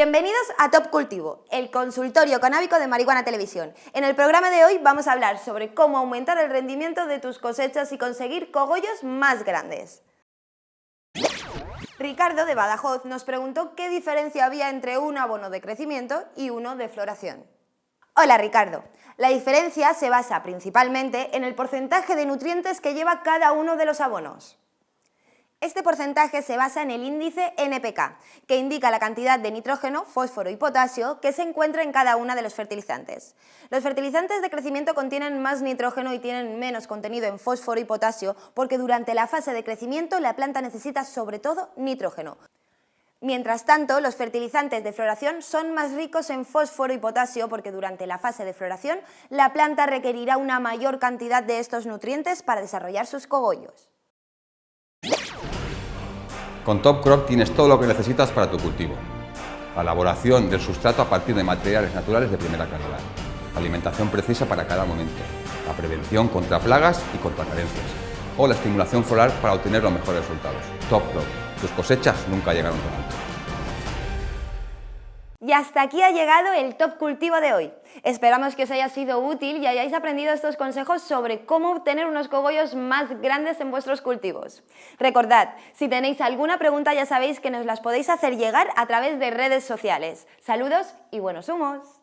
Bienvenidos a Top Cultivo, el consultorio canábico de Marihuana Televisión. En el programa de hoy vamos a hablar sobre cómo aumentar el rendimiento de tus cosechas y conseguir cogollos más grandes. Ricardo de Badajoz nos preguntó qué diferencia había entre un abono de crecimiento y uno de floración. Hola Ricardo, la diferencia se basa principalmente en el porcentaje de nutrientes que lleva cada uno de los abonos. Este porcentaje se basa en el índice NPK, que indica la cantidad de nitrógeno, fósforo y potasio que se encuentra en cada una de los fertilizantes. Los fertilizantes de crecimiento contienen más nitrógeno y tienen menos contenido en fósforo y potasio porque durante la fase de crecimiento la planta necesita sobre todo nitrógeno. Mientras tanto, los fertilizantes de floración son más ricos en fósforo y potasio porque durante la fase de floración la planta requerirá una mayor cantidad de estos nutrientes para desarrollar sus cogollos. Con Top Crop tienes todo lo que necesitas para tu cultivo. La elaboración del sustrato a partir de materiales naturales de primera calidad. La alimentación precisa para cada momento. La prevención contra plagas y contra carencias. O la estimulación floral para obtener los mejores resultados. Top Crop. Tus cosechas nunca llegaron tan alto. Y hasta aquí ha llegado el Top Cultivo de hoy. Esperamos que os haya sido útil y hayáis aprendido estos consejos sobre cómo obtener unos cogollos más grandes en vuestros cultivos. Recordad, si tenéis alguna pregunta ya sabéis que nos las podéis hacer llegar a través de redes sociales. Saludos y buenos humos.